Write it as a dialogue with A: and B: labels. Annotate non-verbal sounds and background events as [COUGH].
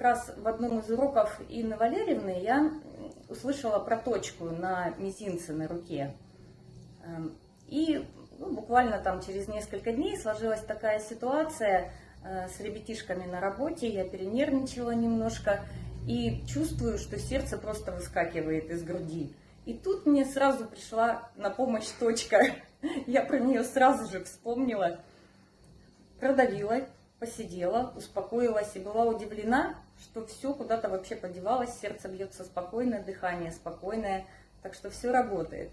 A: раз в одном из уроков Инны Валерьевны я услышала про точку на мизинце на руке. Эм, и ну, буквально там через несколько дней сложилась такая ситуация э, с ребятишками на работе, я перенервничала немножко и чувствую, что сердце просто выскакивает из груди. И тут мне сразу пришла на помощь точка. [LAUGHS] Я про нее сразу же вспомнила, продавила, посидела, успокоилась и была удивлена, что все куда-то вообще подевалось, сердце бьется спокойно, дыхание спокойное, так что все работает.